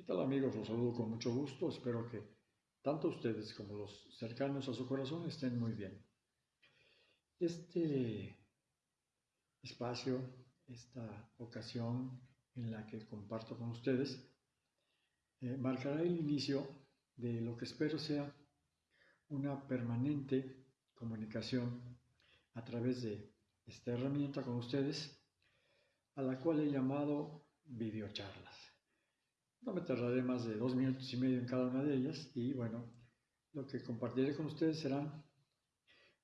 ¿Qué tal amigos? Los saludo con mucho gusto. Espero que tanto ustedes como los cercanos a su corazón estén muy bien. Este espacio, esta ocasión en la que comparto con ustedes, eh, marcará el inicio de lo que espero sea una permanente comunicación a través de esta herramienta con ustedes, a la cual he llamado videocharlas. No me tardaré más de dos minutos y medio en cada una de ellas y bueno, lo que compartiré con ustedes serán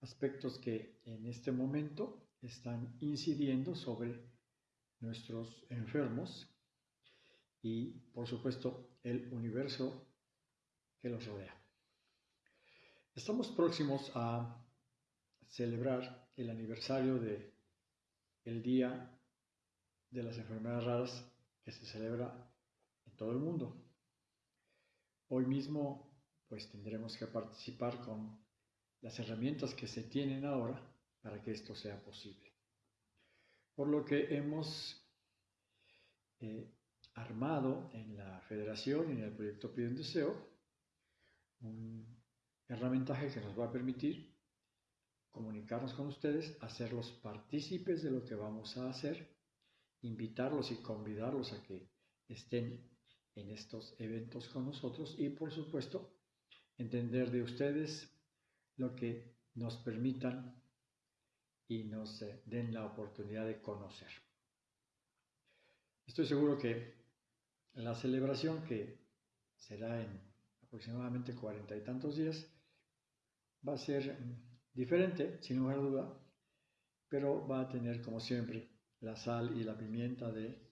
aspectos que en este momento están incidiendo sobre nuestros enfermos y por supuesto el universo que los rodea. Estamos próximos a celebrar el aniversario de el Día de las Enfermedades Raras que se celebra en todo el mundo. Hoy mismo pues tendremos que participar con las herramientas que se tienen ahora para que esto sea posible. Por lo que hemos eh, armado en la federación y en el proyecto Pide un Deseo un herramientaje que nos va a permitir comunicarnos con ustedes, hacerlos partícipes de lo que vamos a hacer, invitarlos y convidarlos a que estén en estos eventos con nosotros y por supuesto entender de ustedes lo que nos permitan y nos eh, den la oportunidad de conocer. Estoy seguro que la celebración que será en aproximadamente cuarenta y tantos días va a ser diferente, sin lugar a duda, pero va a tener como siempre la sal y la pimienta de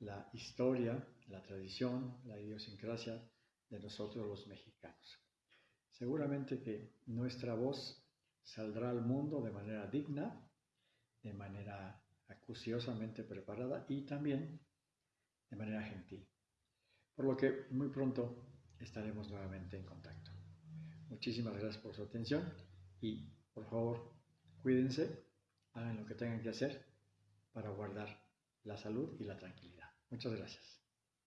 la historia, la tradición, la idiosincrasia de nosotros los mexicanos. Seguramente que nuestra voz saldrá al mundo de manera digna, de manera acuciosamente preparada y también de manera gentil. Por lo que muy pronto estaremos nuevamente en contacto. Muchísimas gracias por su atención y por favor cuídense, hagan lo que tengan que hacer para guardar la salud y la tranquilidad. Muchas gracias.